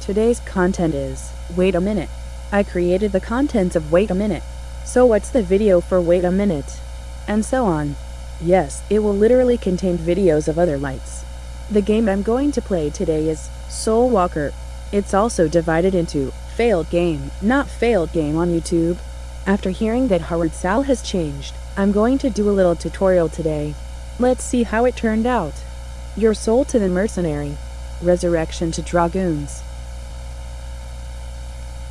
Today's content is Wait a Minute. I created the contents of Wait a Minute. So what's the video for Wait a Minute? And so on. Yes, it will literally contain videos of other lights. The game I'm going to play today is Soul Walker. It's also divided into Failed Game, Not Failed Game on YouTube. After hearing that Howard Sal has changed, I'm going to do a little tutorial today. Let's see how it turned out. Your soul to the mercenary. Resurrection to dragoons.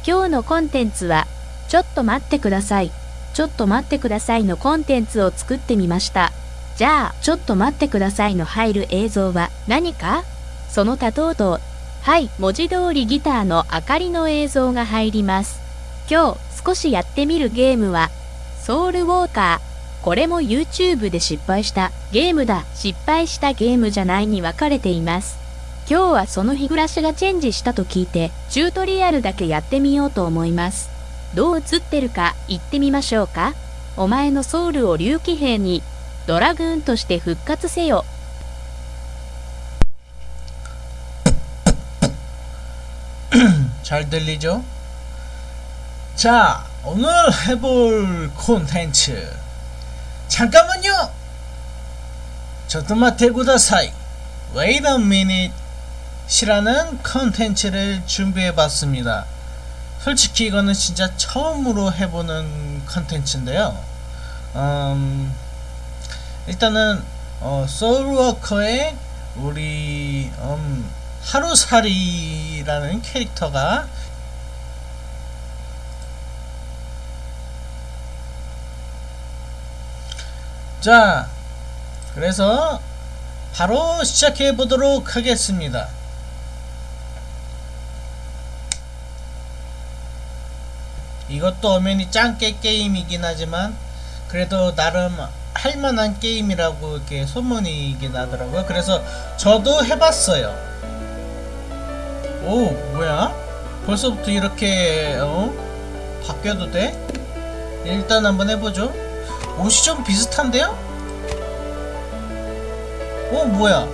今日のコンテンツは、ちょっと待ってください。ちょっと待ってくださいのコンテンツを作ってみました。じゃあ、ちょっと待ってくださいの入る映像は何か？その他等々。はい、文字通りギターの明かりの映像が入ります。今日少しやってみるゲームは、ソウルウォーカー。これも YouTube で失敗したゲームだ。失敗したゲームじゃないに分かれています。今日はその日暮らしがチェンジしたと聞いて、チュートリアルだけやってみようと思います。どう映ってるか言ってみましょうかお前のソウルを竜騎兵にドラグーンとして復活せよ。잘들리죠자오늘해볼콘텐츠잠깐만요ちょっと待ってください Wait a minute 시라는 컨텐츠를 준비해 봤습니다. 솔직히 이거는 진짜 처음으로 해보는 컨텐츠인데요. 음, 일단은 어, 소울워커의 우리 음, 하루살이라는 캐릭터가 자 그래서 바로 시작해 보도록 하겠습니다. 이것도 엄연히 짱깨 게임이긴 하지만 그래도 나름 할만한 게임이라고 이렇게 소문이긴 하더라고요. 그래서 저도 해봤어요. 오 뭐야? 벌써부터 이렇게 어? 바뀌어도 돼? 일단 한번 해보죠. 옷이 좀 비슷한데요? 어 뭐야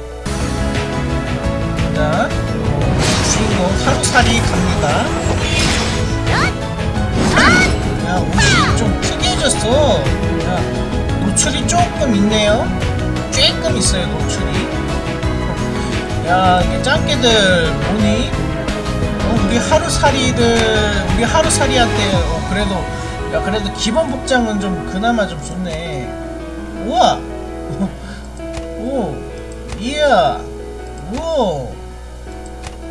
자 주인공 하루살이 갑니다 야 옷이 좀 특이해졌어. 야 노출이 조금 있네요. 조금 있어요 노출이. 야 이게 짱깨들 보니? 어, 우리 하루살이들 우리 하루살이한테 어, 그래도 야 그래도 기본 복장은 좀 그나마 좀 좋네. 우와! 오 이야! 오!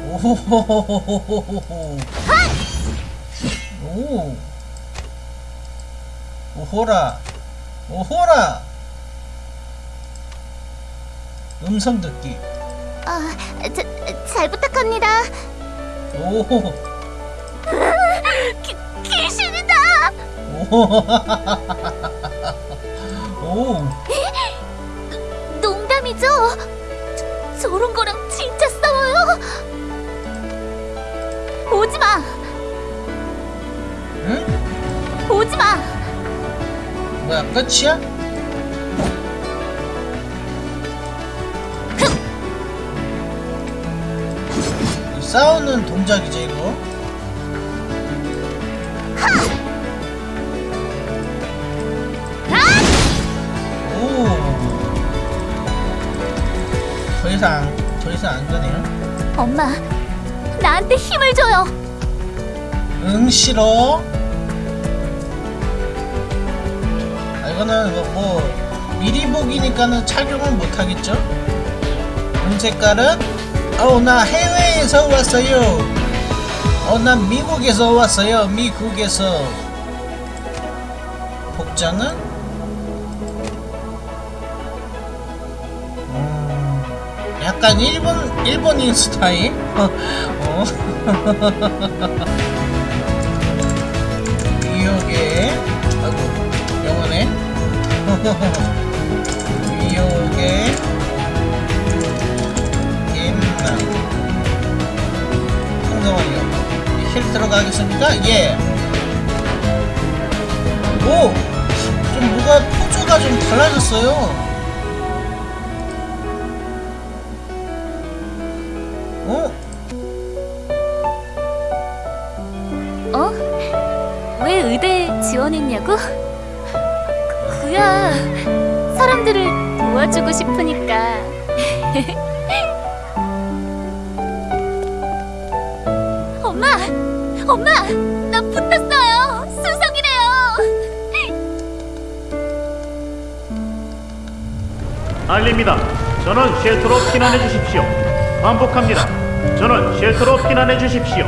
오호호호호호호호 오 오호라 오호라 음성 듣기 아, 자, 잘 부탁합니다. 오 기, 귀신이다. 오. 오. 농담이죠? 저, 저런 거랑 진짜 싸워요? 오지 마. 응? 오지 마. 뭐야 끝이야? 싸우는 동작이지 이거? 오. 더 이상 더 이상 안 되네요. 엄마, 나한테 힘을 줘요. 응 싫어. 아, 이거는 뭐, 뭐 미리 보기니까는 착용을 못 하겠죠? 응 색깔은 어나 해외에서 왔어요. 어난 미국에서 왔어요. 미국에서 복장은 음, 약간 일본 일본인 스타일. 어. 미역에 김나 풍성하요 힐 들어가겠습니까? 예. 오! 좀 뭐가 포즈가 좀 달라졌어요. 어? 어? 지원했냐고? 그야 사람들을 도와주고 싶으니까. 엄마, 엄마, 나 붙었어요. 수석이래요. 알립니다. 전원 쉘터로 피난해 주십시오. 반복합니다. 전원 쉘터로 피난해 주십시오.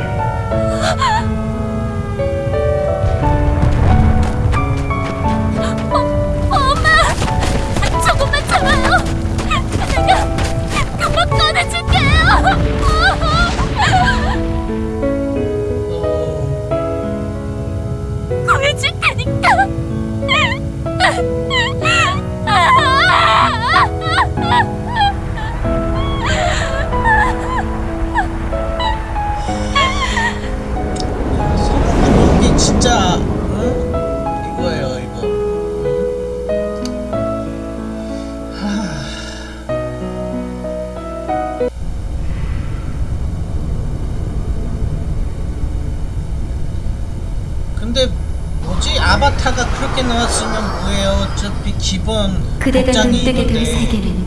그대가 눈뜨게 될. 세계는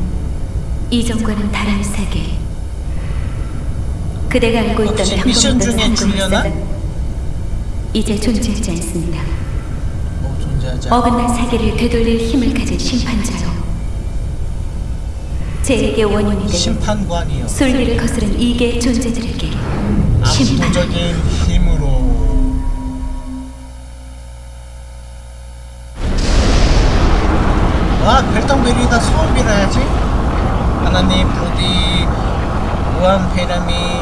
이전과는 다른 세계. 그대가 알고 있던 평범했던? 상공에서는 이제 존재하지 않습니다. 뭐. 어긋난 세계를 되돌릴 힘을 가진 심판자로 제에게 원인이 심판관이요 순리를 거스른 이계의 존재들에게 심판. 별똥별이다 소원 빌어야지 하나님 부디 무한폐렴이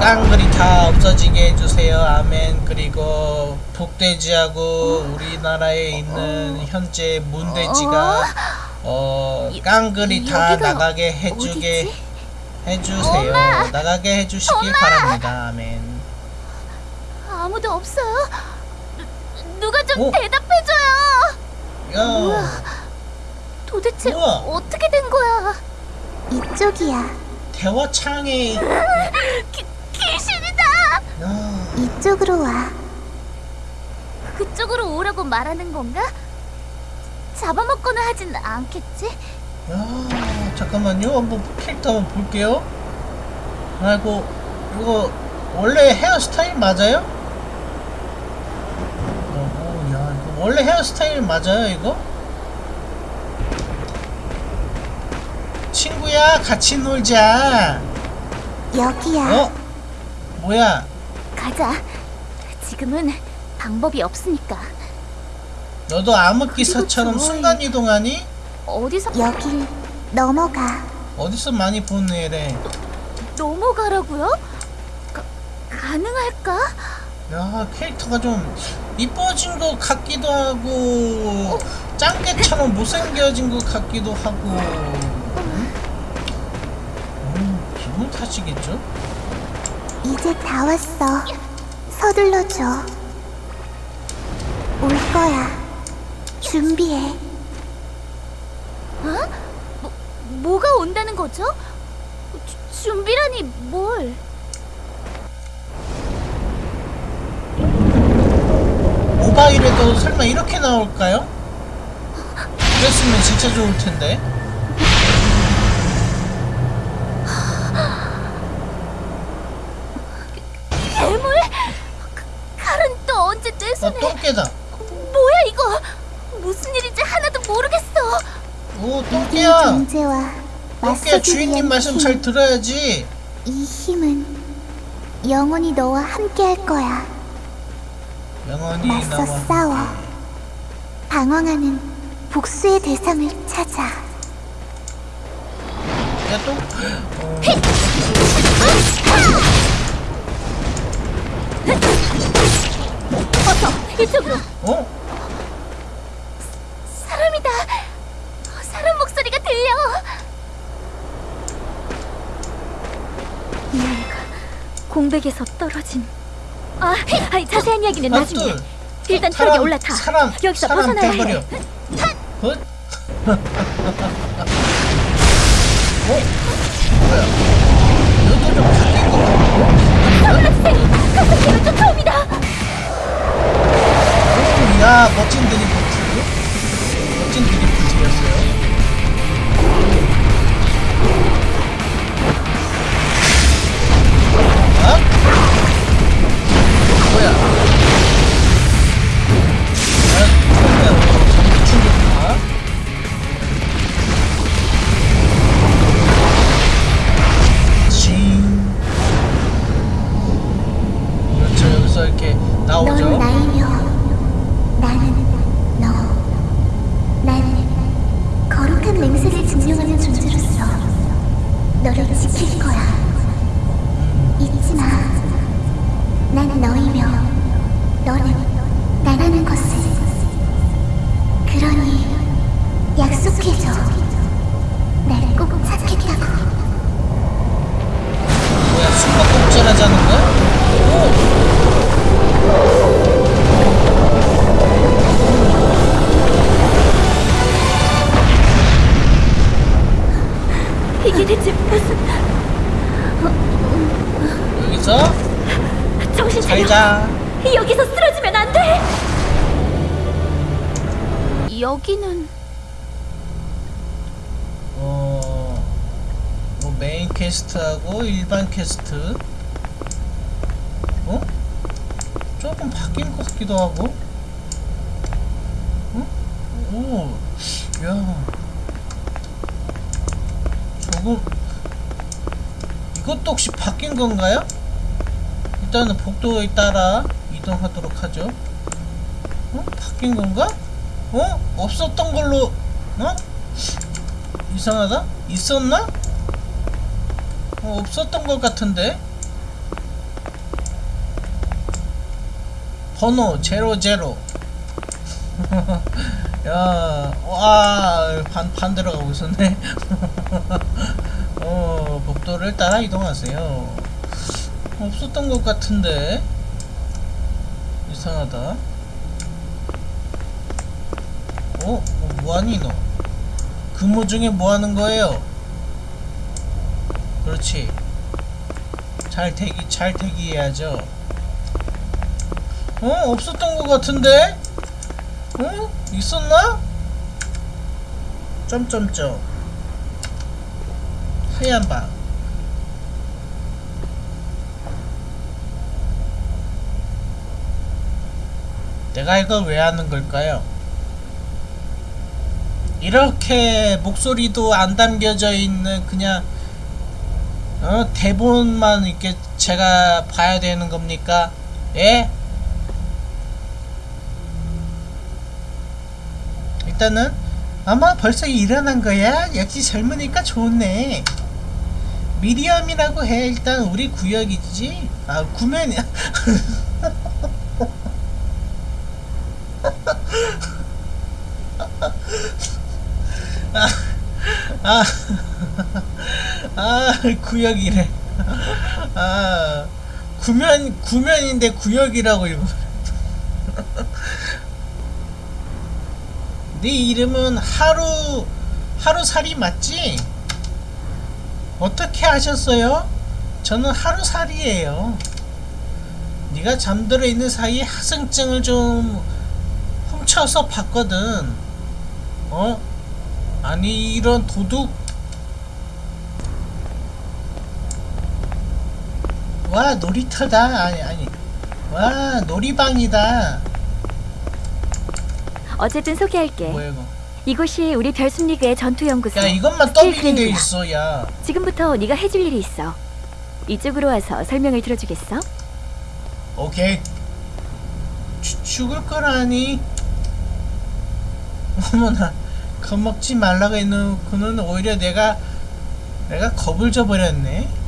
깡그리 다 없어지게 해주세요 아멘 그리고 북돼지하고 우리나라에 있는 현재 문돼지가 어 깡그리 다 나가게 해주게? 해주세요! 나가게 해주시길 바랍니다 아멘 아무도 없어요. 누- 누가 좀 오. 대답해줘요. 야 도대체 우와. 어떻게 된 거야? 이쪽이야. 대화창에 기, 귀신이다. 야, 이쪽으로 와. 그쪽으로 오라고 말하는 건가? 잡아먹거나 하진 않겠지? 야 잠깐만요 한번 캐릭터 한번 볼게요 아이고 이거 원래 헤어스타일 맞아요? 어, 야 이거 원래 헤어스타일 맞아요 이거? 친구야 같이 놀자 여기야. 어? 뭐야 가자. 지금은 방법이 없으니까. 너도 암흑기사처럼 순간이동하니? 어디서 여길 넘어가. 어디서 많이 본 애래 넘어가라고요? 가, 가능할까? 야 캐릭터가 좀 이뻐진 것 같기도 하고 짱깨처럼 못생겨진 것 같기도 하고 탓이겠죠? 이제 다 왔어. 서둘러줘. 올 거야. 준비해. 어? 뭐, 뭐가 온다는 거죠? 주- 준비라니 뭘? 모바일에도 설마 이렇게 나올까요? 그랬으면 진짜 좋을 텐데 언제 내 어? 똥개다 뭐야 이거? 무슨 일인지 하나도 모르겠어. 오이 똥개야 똥개야 주인님 말씀 힘. 잘 들어야지 이 힘은 영원히 너와 함께할 거야. 영원히 맞서 나와 싸워. 방황하는 복수의 대상을 찾아. 야 똥... 어... 이쪽으로. 어? 사람이다. 어, 사람 목소리가 들려. 이 아이가 공백에서 떨어진. 아, 아니, 자세한 이야기는 나중에. 아, 둘. 일단 사람, 벽에 올라타. 사람, 여기서 사람 벗어나야 돼버려. 해. 헛? 어? 뭐야? 너도 좀 바뀐 거 같아. 서울학생 가슴길을 쫓아 야 멋진 드리프트 멋진 드리프트였어요. 어? 아? 뭐야? 훌륭한 맹세를 증명하는 존재로서 너를 지킬 거야. 잊지 마. 난 너이며 너는 나라는 것을. 그러니 약속해줘. 날 꼭 찾겠다고. 뭐야, 숨바꼭질 하자는 거야? 오. 이게 대체 무슨 여기서 정신 잘 차려. 자. 여기서 쓰러지면 안 돼. 여기는 어, 뭐 main quest하고 일반 퀘스트. 어? 조금 바뀐 것 같기도 하고. 어? 오, 야. 조금 이것도 혹시 바뀐 건가요? 일단은 복도에 따라 이동하도록 하죠. 어? 바뀐 건가? 어? 없었던 걸로 어? 이상하다? 있었나? 어, 없었던 것 같은데? 번호 제로 제로 야, 와, 반, 반 들어가고 있었네. 어, 복도를 따라 이동하세요. 없었던 것 같은데? 이상하다. 어? 어 뭐하니, 너? 근무 중에 뭐 하는 거예요? 그렇지. 잘 대기, 잘 대기해야죠. 어? 없었던 것 같은데? 어? 있었나? 점점점. 하얀 방. 내가 이걸 왜 하는 걸까요? 이렇게 목소리도 안 담겨져 있는 그냥 어, 대본만 이렇게 제가 봐야 되는 겁니까? 예? 일단은 아마 벌써 일어난 거야? 역시 젊으니까 좋네. 미디엄이라고 해. 일단 우리 구역이지. 아 구면이야. 아, 아, 아, 구역이래. 아, 구면, 구면인데 구역이라고 읽어. 네 이름은 하루, 하루살이 맞지? 어떻게 하셨어요? 저는 하루살이에요. 네가 잠들어 있는 사이에 하승증을 좀 훔쳐서 봤거든. 어? 아니 이런 도둑 와 놀이터다 아니 아니 와 놀이방이다 어쨌든 소개할게. 뭐야 이거 이곳이 우리 별순리그의 전투 연구소. 야 이것만 더빙이 돼. 있어 야 지금부터 네가 해줄 일이 있어. 이쪽으로 와서 설명을 들어주겠어? 오케이 죽- 죽을 거라니 어머나 겁먹지 말라고 해놓고는 오히려 내가 내가 겁을 줘버렸네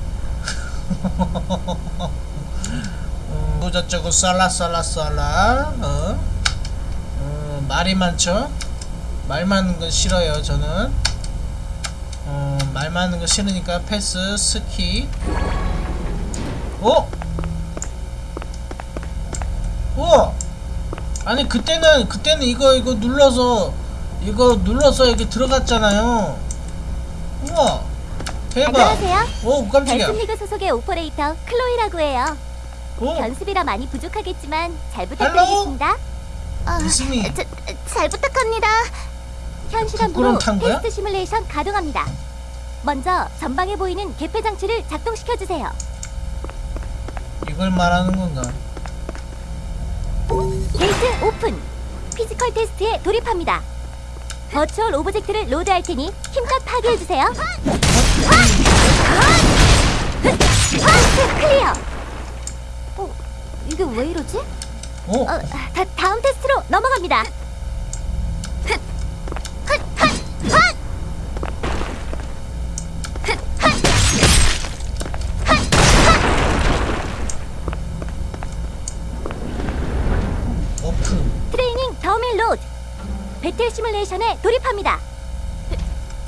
음, 저쩌고 쌀라 쌀라 쌀라 어? 어, 말이 많죠 말 많은 건 싫어요 저는 어, 말 많은 거 싫으니까 패스 스키 어? 우와! 아니 그때는 그때는 이거 이거 눌러서 이거 눌러서 이렇게 들어갔잖아요. 우와! 대박! 안녕하세요. 오 깜짝이야. 별숲리그 소속의 오퍼레이터 클로이라고 해요. 오 견습이라 많이 부족하겠지만 잘? 부탁드리겠습니다. 아, 이승희. 자, 잘 부탁합니다. 현 거야? 테스트 시뮬레이션 가동합니다. 먼저 전방에 보이는 개폐 장치를 작동시켜 주세요. 이걸 말하는 건가? 게이트 오픈. physical 테스트에 돌입합니다. virtual object를 load할 테니 힘껏 파괴해 주세요. clear. 어, 이게 왜 이러지? 오 어, 다, 다음 테스트로 넘어갑니다. 배틀 시뮬레이션에 돌입합니다.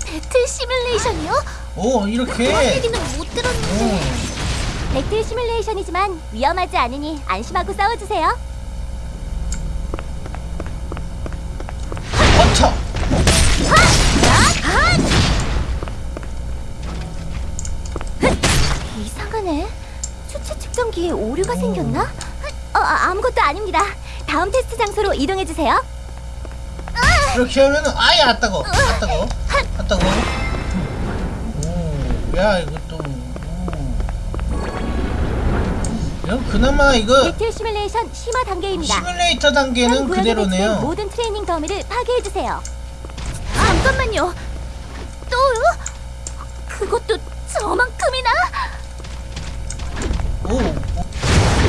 배틀 시뮬레이션이요? 오 이렇게. 얘기는 못 들었는데. 오 배틀 시뮬레이션이지만 위험하지 않으니 안심하고 싸워주세요. 버터! 이상하네. 추체 측정기에 오류가 생겼나? 어, 아, 아무것도 아닙니다. 다음 테스트 장소로 이동해 주세요. 이렇게 하면은 아예 아따고 아따고 아따고 오야 이것도 오. 야 그나마 이거 배틀 시뮬레이션 심화 단계입니다. 시뮬레이터 현 단계는 그대로네요 모든 트레이닝 더미를 파괴해 주세요. 잠깐만요. 또요? 그것도 저만큼이나?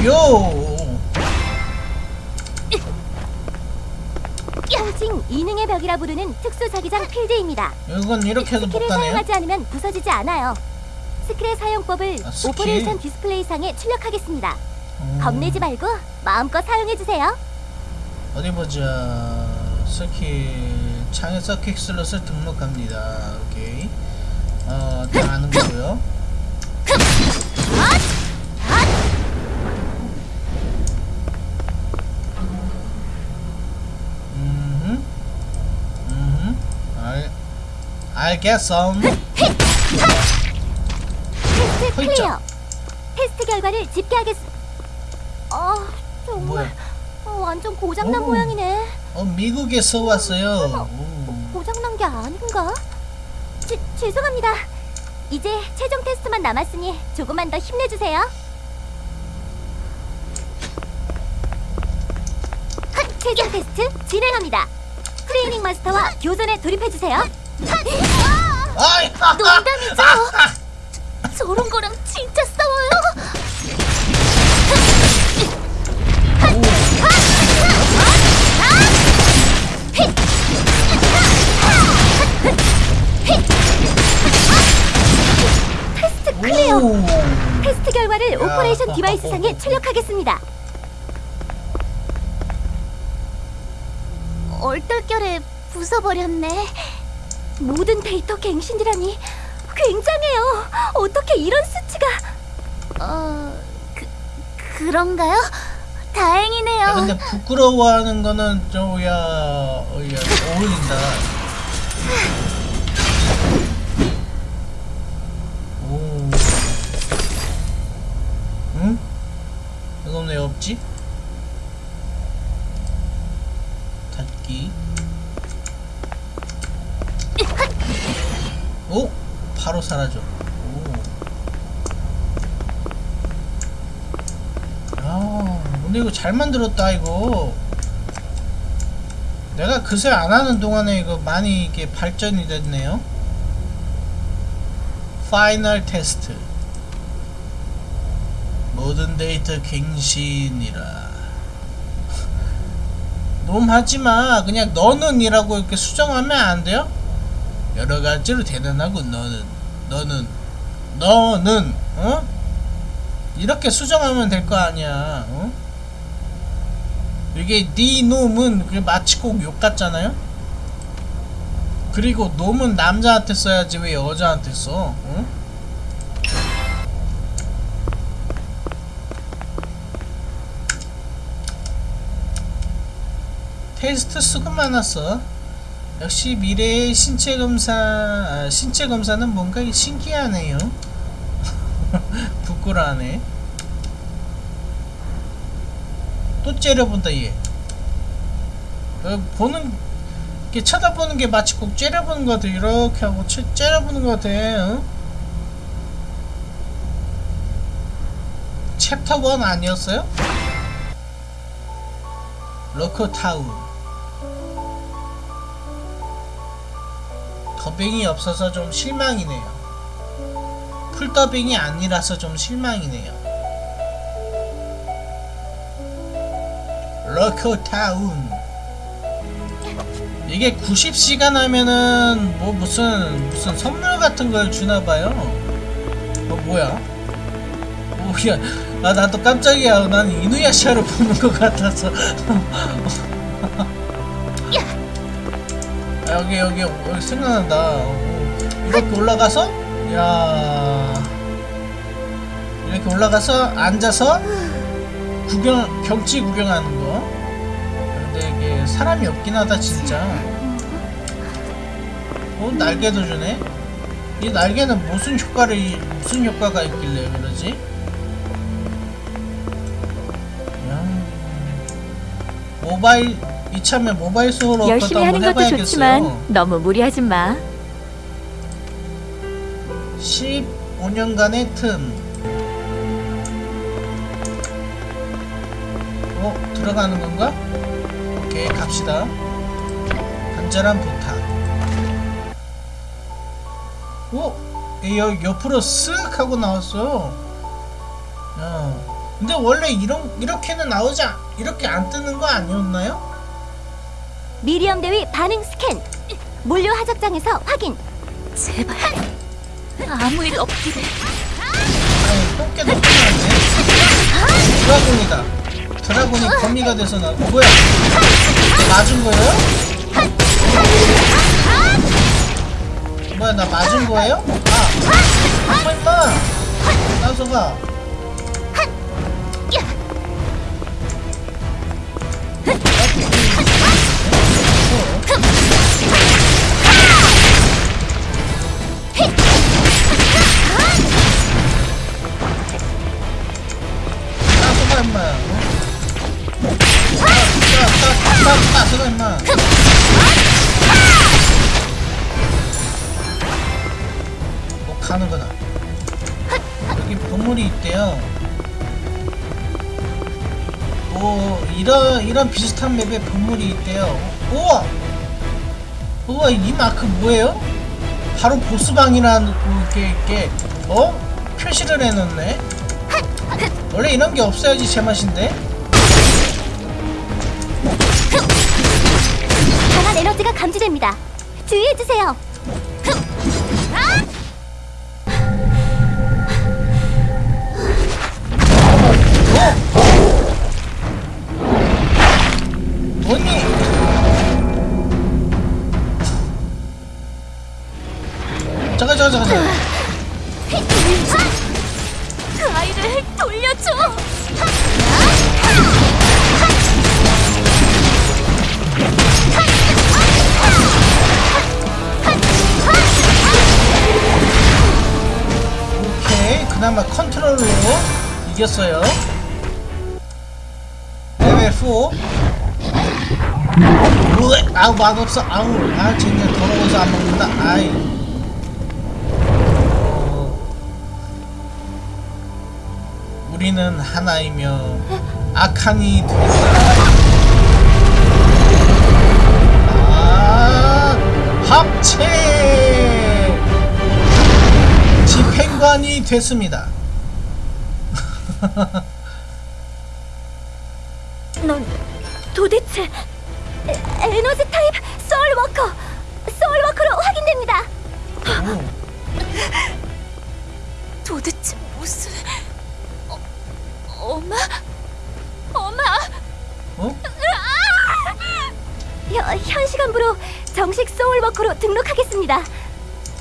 오요 통칭 이능의 벽이라 부르는 특수 자기장 필드입니다. 이건 이렇게 해도 못 스킬을 가네요 사용하지 않으면 부서지지 않아요. 스킬의 사용법을 아, 스킬. operation 디스플레이 상에 출력하겠습니다. 음, 겁내지 말고 마음껏 사용해 주세요. 어디 보자 서킷 창에 서킷 슬롯을 등록합니다 오케이 어 다 아는 거고요 테스트 헐쩍. 클리어. 테스트 결과를 집계하겠습니다. 아 정말 뭐야 어, 완전 고장난 오. 모양이네. 어 미국에서 왔어요 오. 고장난 게 아닌가? 죄, 죄송합니다. 이제 최종 테스트만 남았으니 조금만 더 힘내주세요. 핫, 최종 테스트 진행합니다. 트레이닝 마스터와 교전에 돌입해주세요. 아이 농담이죠? 저런 거랑 진짜 싸워요? 테스트 clear. 오. 테스트 결과를 야. operation device 상에 출력하겠습니다. 얼떨결에 부숴버렸네. 모든 데이터 갱신이라니 굉장해요. 어떻게 이런 수치가? 어, 그, 그런가요? 다행이네요. 야, 근데 부끄러워하는 거는 좀야 어, 야, 어울린다. 오. 응? 이건 왜 없지? 닫기. 오, 바로 사라져. 오. 야, 근데 이거 잘 만들었다 이거. 내가 그새 안 하는 동안에 이거 많이 이게 발전이 됐네요. final 테스트. 모든 데이터 갱신이라. 놈 하지마. 그냥 너는 이라고 이렇게 수정하면 안 돼요? 여러 가지로 대단하고 너는 너는 너는 어? 이렇게 수정하면 될 거 아니야. 어? 이게 네 놈은 그 마치 꼭 욕 같잖아요. 그리고 놈은 남자한테 써야지 왜 여자한테 써? 어? 테스트 수고 많았어. 역시 미래의 신체 검사 아, 신체 검사는 뭔가 신기하네요. 부끄러하네. 또 째려본다 얘. 어, 보는 이렇게 쳐다보는 게 마치 꼭 째려보는 것 같아. 이렇게 하고 치, 째려보는 것 같아. 어? 챕터 1 아니었어요? 로코타운. 더빙이 없어서 좀 실망이네요. full 더빙이 아니라서 좀 실망이네요. 러커타운 이게 90시간 하면은 뭐 무슨 무슨 선물 같은 걸 주나 봐요. 어 뭐야? 오야 나 나도 깜짝이야. 난 이누야샤를 보는 것 같아서. 여기 여기 여기 생각난다. 어, 이렇게 올라가서 야 이렇게 올라가서 앉아서 구경 경치 구경하는 거. 근데 이게 사람이 없긴 하다 진짜. 어 날개도 주네. 이 날개는 무슨 효과를 무슨 효과가 있길래 그러지? 야. 모바일 이참에 모바일 어것도 열심히 하는 것도 해봐야겠어요. 좋지만 너무 무리하지 마. 15년간의 틈. 어, 들어가는 건가? 오케이, 갑시다. 간절한 부탁. 오! 이 여, 옆으로 쓱 하고 나왔어. 야. 근데 원래 이런, 이렇게는 나오지, 않- 이렇게 안 뜨는 거 아니었나요? 미리엄 대위 반응 스캔. 물류 하작장에서 확인. 제발 아무 일 없기를. 아니, 똥개도 끝났네. 드라곤이다. 드라곤이 거미가 돼서 나, 뭐야? 맞은 거예요? 뭐야, 나 맞은 거예요? 아, 임마! 나서가. 이런 비슷한 맵에 보물이 있대요. 우와, 우와 이 마크 뭐예요? 바로 보스방이라는 게 이렇게 어 표시를 해놓네. 원래 이런 게 없어야지 제맛인데. 강한 에너지가 감지됩니다. 주의해 주세요. 레벨 4 으에, 아우 맛없어. 아우 아 진짜 더러워서 안 먹는다. 아이. 어, 우리는 하나이며 악한이 된다. 아 합체! 집행관이 됐습니다. 도대체 에, 에너지 타입 소울 워커 소울 워커로 확인됩니다. 오, 도대체 무슨 어, 엄마? 엄마? 어? 현, 현 시간부로 정식 소울 워커로 등록하겠습니다.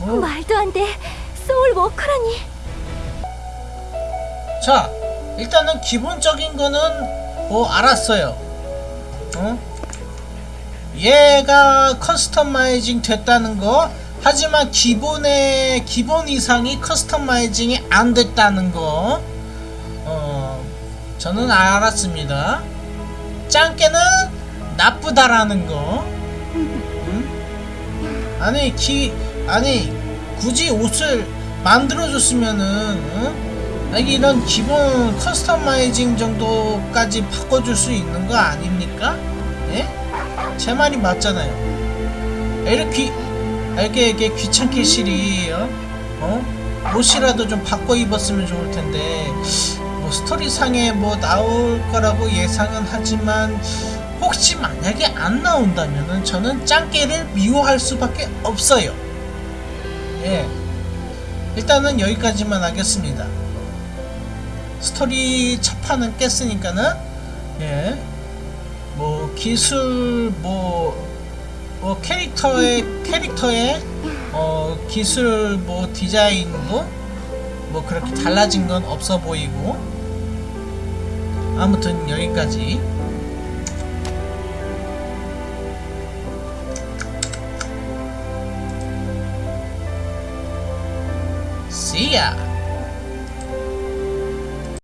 어? 말도 안 돼. 소울 워커라니. 자, 일단은 기본적인 거는 뭐 알았어요. 어? 얘가 customizing 됐다는 거. 하지만 기본의 기본 이상이 customizing이 안 됐다는 거. 어, 저는 알았습니다. 짱깨는 나쁘다라는 거. 응? 아니 기 아니 굳이 옷을 만들어줬으면은 응? 아니 이런 기본 커스터마이징 정도까지 바꿔줄 수 있는 거 아닙니까? 예? 제 말이 맞잖아요. 이렇게 이렇게 귀찮게 실이 어? 어? 옷이라도 좀 바꿔 입었으면 좋을 텐데 뭐 스토리상에 뭐 나올 거라고 예상은 하지만 혹시 만약에 안 나온다면은 저는 짱깨를 미워할 수밖에 없어요. 예. 일단은 여기까지만 하겠습니다. 스토리 첫판은 깼으니까는 예 뭐 기술 뭐, 뭐 캐릭터의 캐릭터의 어 기술 뭐 디자인도 뭐 그렇게 달라진 건 없어 보이고. 아무튼 여기까지. See ya!